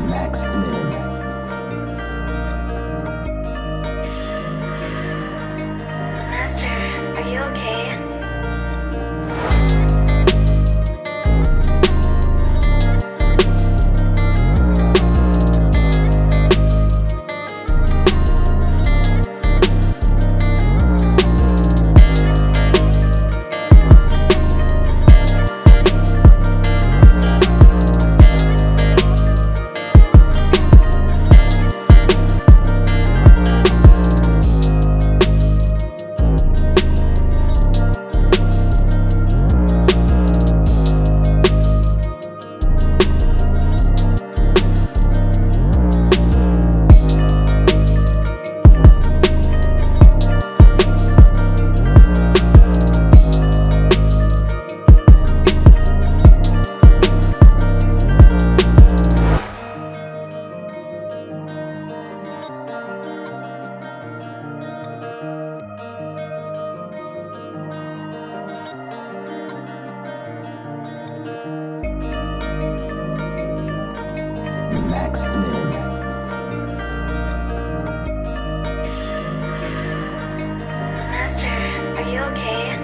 Max Flynn. Max Master, Max Flynn. Max Flynn. Master, are you okay?